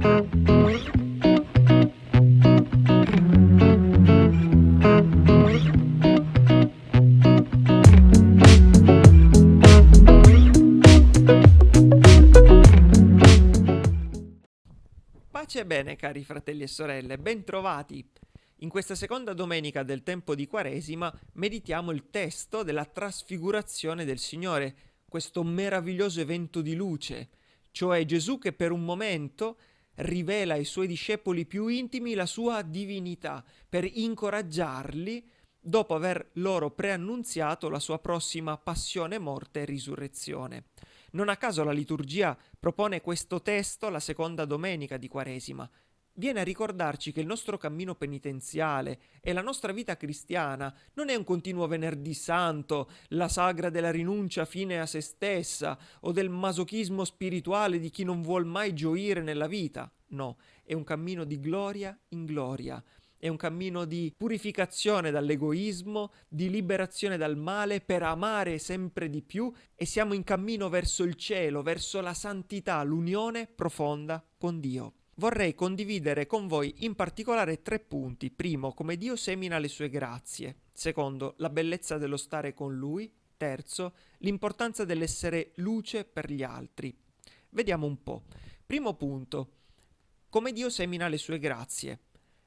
Pace e bene cari fratelli e sorelle, bentrovati! In questa seconda domenica del tempo di Quaresima meditiamo il testo della trasfigurazione del Signore, questo meraviglioso evento di luce, cioè Gesù che per un momento rivela ai suoi discepoli più intimi la sua divinità per incoraggiarli dopo aver loro preannunziato la sua prossima passione, morte e risurrezione. Non a caso la liturgia propone questo testo la seconda domenica di Quaresima. Viene a ricordarci che il nostro cammino penitenziale e la nostra vita cristiana non è un continuo venerdì santo, la sagra della rinuncia fine a se stessa o del masochismo spirituale di chi non vuol mai gioire nella vita. No, è un cammino di gloria in gloria, è un cammino di purificazione dall'egoismo, di liberazione dal male per amare sempre di più e siamo in cammino verso il cielo, verso la santità, l'unione profonda con Dio. Vorrei condividere con voi in particolare tre punti. Primo, come Dio semina le sue grazie. Secondo, la bellezza dello stare con Lui. Terzo, l'importanza dell'essere luce per gli altri. Vediamo un po'. Primo punto, come Dio semina le sue grazie.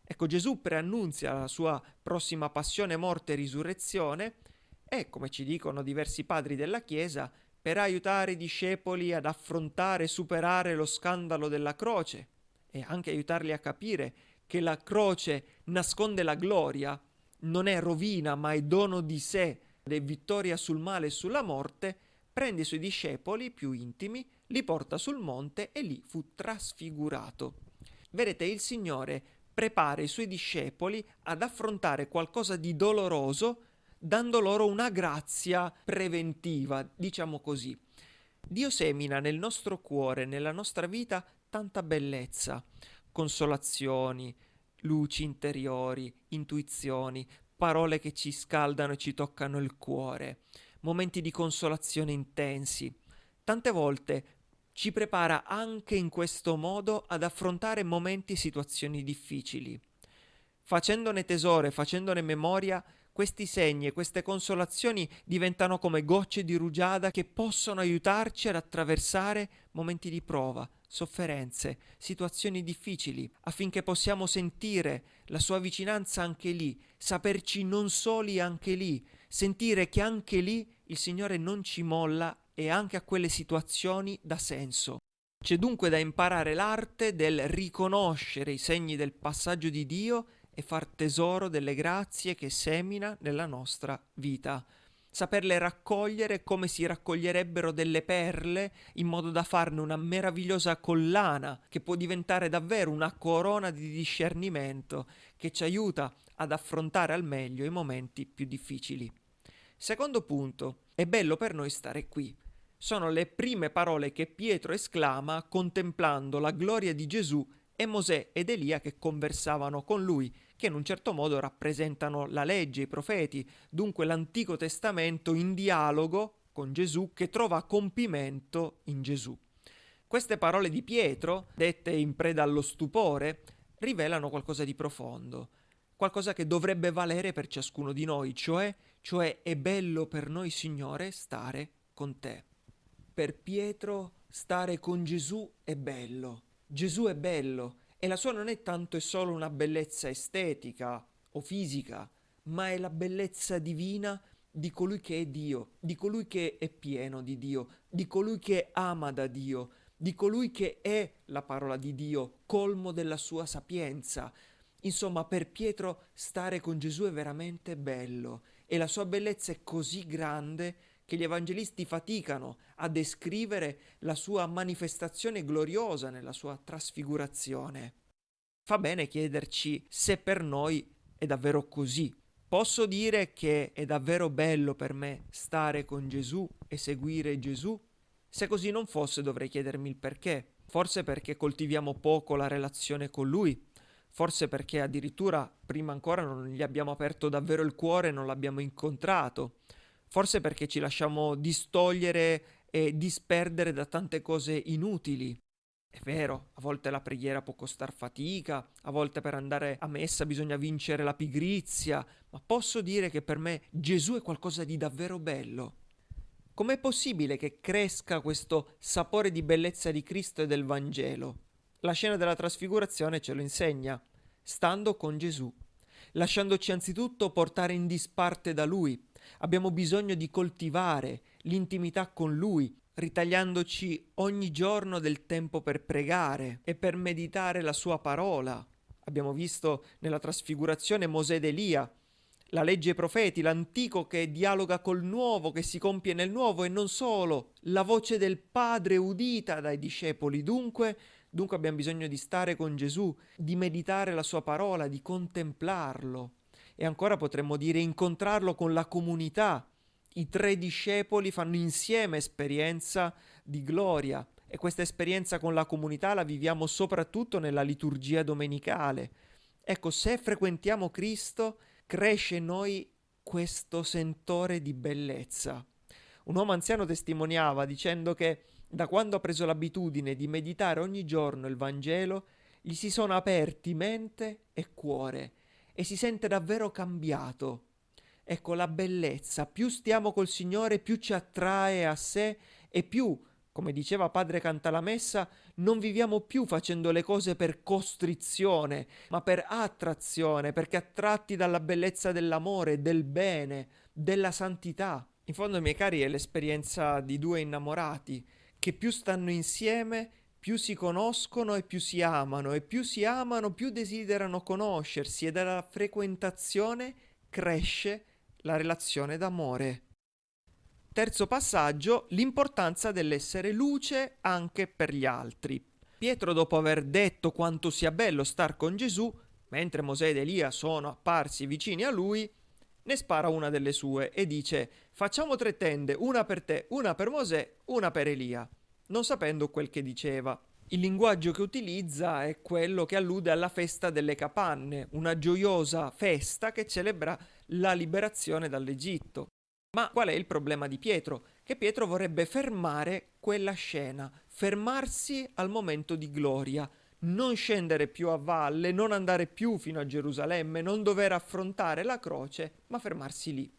Ecco, Gesù preannunzia la sua prossima passione, morte e risurrezione e, come ci dicono diversi padri della Chiesa, per aiutare i discepoli ad affrontare e superare lo scandalo della croce e anche aiutarli a capire che la croce nasconde la gloria, non è rovina ma è dono di sé, è vittoria sul male e sulla morte, prende i suoi discepoli più intimi, li porta sul monte e lì fu trasfigurato. Vedete, il Signore prepara i suoi discepoli ad affrontare qualcosa di doloroso dando loro una grazia preventiva, diciamo così. Dio semina nel nostro cuore, nella nostra vita, tanta bellezza, consolazioni, luci interiori, intuizioni, parole che ci scaldano e ci toccano il cuore, momenti di consolazione intensi. Tante volte ci prepara anche in questo modo ad affrontare momenti e situazioni difficili. Facendone tesoro facendone memoria, questi segni e queste consolazioni diventano come gocce di rugiada che possono aiutarci ad attraversare momenti di prova, sofferenze, situazioni difficili, affinché possiamo sentire la sua vicinanza anche lì, saperci non soli anche lì, sentire che anche lì il Signore non ci molla e anche a quelle situazioni dà senso. C'è dunque da imparare l'arte del riconoscere i segni del passaggio di Dio e far tesoro delle grazie che semina nella nostra vita. Saperle raccogliere come si raccoglierebbero delle perle in modo da farne una meravigliosa collana che può diventare davvero una corona di discernimento che ci aiuta ad affrontare al meglio i momenti più difficili. Secondo punto, è bello per noi stare qui. Sono le prime parole che Pietro esclama contemplando la gloria di Gesù e Mosè ed Elia che conversavano con lui, che in un certo modo rappresentano la legge, i profeti, dunque l'Antico Testamento in dialogo con Gesù che trova compimento in Gesù. Queste parole di Pietro, dette in preda allo stupore, rivelano qualcosa di profondo, qualcosa che dovrebbe valere per ciascuno di noi, cioè, cioè è bello per noi, Signore, stare con te. Per Pietro stare con Gesù è bello. Gesù è bello e la sua non è tanto e solo una bellezza estetica o fisica, ma è la bellezza divina di colui che è Dio, di colui che è pieno di Dio, di colui che ama da Dio, di colui che è la parola di Dio, colmo della sua sapienza. Insomma, per Pietro stare con Gesù è veramente bello e la sua bellezza è così grande che gli evangelisti faticano a descrivere la sua manifestazione gloriosa nella sua trasfigurazione. Fa bene chiederci se per noi è davvero così. Posso dire che è davvero bello per me stare con Gesù e seguire Gesù? Se così non fosse dovrei chiedermi il perché. Forse perché coltiviamo poco la relazione con Lui, forse perché addirittura prima ancora non gli abbiamo aperto davvero il cuore e non l'abbiamo incontrato, forse perché ci lasciamo distogliere e disperdere da tante cose inutili. È vero, a volte la preghiera può costar fatica, a volte per andare a messa bisogna vincere la pigrizia, ma posso dire che per me Gesù è qualcosa di davvero bello. Com'è possibile che cresca questo sapore di bellezza di Cristo e del Vangelo? La scena della trasfigurazione ce lo insegna, stando con Gesù, lasciandoci anzitutto portare in disparte da Lui. Abbiamo bisogno di coltivare l'intimità con Lui, ritagliandoci ogni giorno del tempo per pregare e per meditare la sua parola. Abbiamo visto nella trasfigurazione Mosè ed Elia, la legge e i profeti, l'antico che dialoga col nuovo, che si compie nel nuovo e non solo, la voce del Padre udita dai discepoli. Dunque, dunque abbiamo bisogno di stare con Gesù, di meditare la sua parola, di contemplarlo. E ancora potremmo dire incontrarlo con la comunità, i tre discepoli fanno insieme esperienza di gloria e questa esperienza con la comunità la viviamo soprattutto nella liturgia domenicale. Ecco, se frequentiamo Cristo, cresce in noi questo sentore di bellezza. Un uomo anziano testimoniava dicendo che da quando ha preso l'abitudine di meditare ogni giorno il Vangelo, gli si sono aperti mente e cuore e si sente davvero cambiato Ecco la bellezza, più stiamo col Signore, più ci attrae a sé e più, come diceva Padre Cantalamessa, non viviamo più facendo le cose per costrizione, ma per attrazione, perché attratti dalla bellezza dell'amore, del bene, della santità. In fondo, miei cari, è l'esperienza di due innamorati che più stanno insieme, più si conoscono e più si amano, e più si amano, più desiderano conoscersi, e dalla frequentazione cresce la relazione d'amore. Terzo passaggio, l'importanza dell'essere luce anche per gli altri. Pietro, dopo aver detto quanto sia bello star con Gesù, mentre Mosè ed Elia sono apparsi vicini a lui, ne spara una delle sue e dice facciamo tre tende, una per te, una per Mosè, una per Elia, non sapendo quel che diceva. Il linguaggio che utilizza è quello che allude alla festa delle capanne, una gioiosa festa che celebra la liberazione dall'Egitto. Ma qual è il problema di Pietro? Che Pietro vorrebbe fermare quella scena, fermarsi al momento di gloria, non scendere più a valle, non andare più fino a Gerusalemme, non dover affrontare la croce, ma fermarsi lì.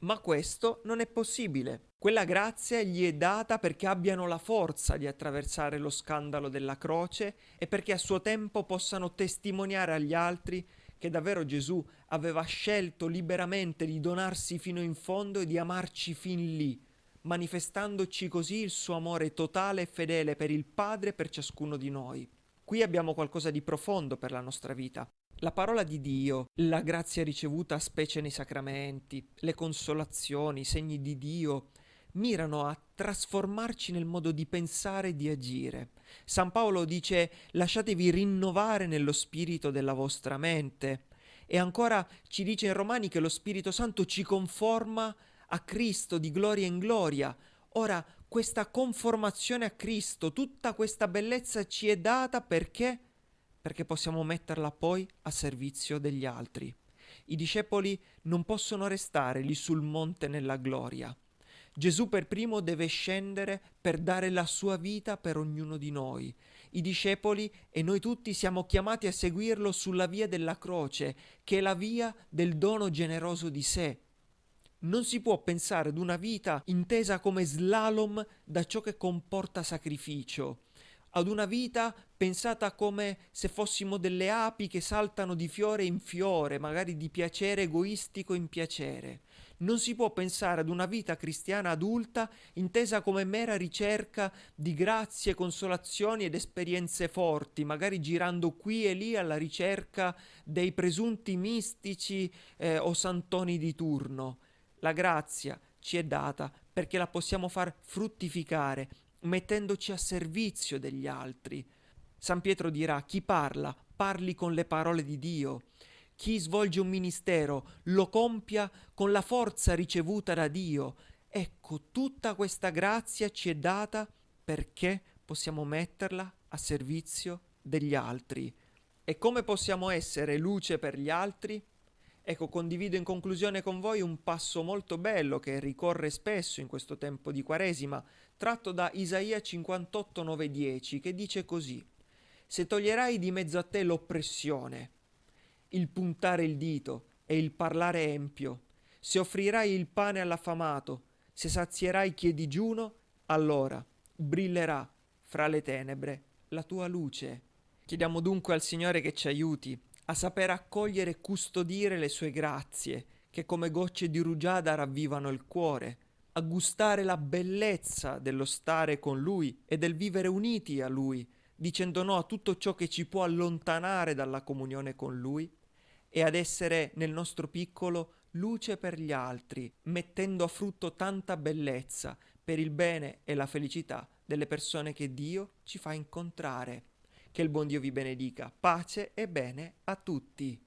Ma questo non è possibile. Quella grazia gli è data perché abbiano la forza di attraversare lo scandalo della croce e perché a suo tempo possano testimoniare agli altri che davvero Gesù aveva scelto liberamente di donarsi fino in fondo e di amarci fin lì, manifestandoci così il suo amore totale e fedele per il Padre e per ciascuno di noi. Qui abbiamo qualcosa di profondo per la nostra vita. La parola di Dio, la grazia ricevuta specie nei sacramenti, le consolazioni, i segni di Dio, mirano a trasformarci nel modo di pensare e di agire. San Paolo dice lasciatevi rinnovare nello spirito della vostra mente. E ancora ci dice in Romani che lo Spirito Santo ci conforma a Cristo di gloria in gloria. Ora, questa conformazione a Cristo, tutta questa bellezza ci è data perché perché possiamo metterla poi a servizio degli altri. I discepoli non possono restare lì sul monte nella gloria. Gesù per primo deve scendere per dare la sua vita per ognuno di noi. I discepoli e noi tutti siamo chiamati a seguirlo sulla via della croce, che è la via del dono generoso di sé. Non si può pensare ad una vita intesa come slalom da ciò che comporta sacrificio ad una vita pensata come se fossimo delle api che saltano di fiore in fiore, magari di piacere egoistico in piacere. Non si può pensare ad una vita cristiana adulta intesa come mera ricerca di grazie, consolazioni ed esperienze forti, magari girando qui e lì alla ricerca dei presunti mistici eh, o santoni di turno. La grazia ci è data perché la possiamo far fruttificare mettendoci a servizio degli altri. San Pietro dirà chi parla, parli con le parole di Dio. Chi svolge un ministero lo compia con la forza ricevuta da Dio. Ecco, tutta questa grazia ci è data perché possiamo metterla a servizio degli altri. E come possiamo essere luce per gli altri? Ecco, condivido in conclusione con voi un passo molto bello che ricorre spesso in questo tempo di Quaresima tratto da Isaia 58, 9, 10, che dice così: Se toglierai di mezzo a te l'oppressione, il puntare il dito e il parlare empio, se offrirai il pane all'affamato, se sazierai chi è digiuno, allora brillerà fra le tenebre la tua luce. Chiediamo dunque al Signore che ci aiuti a saper accogliere e custodire le sue grazie, che come gocce di rugiada ravvivano il cuore, a gustare la bellezza dello stare con Lui e del vivere uniti a Lui, dicendo no a tutto ciò che ci può allontanare dalla comunione con Lui, e ad essere nel nostro piccolo luce per gli altri, mettendo a frutto tanta bellezza per il bene e la felicità delle persone che Dio ci fa incontrare. Che il buon Dio vi benedica. Pace e bene a tutti.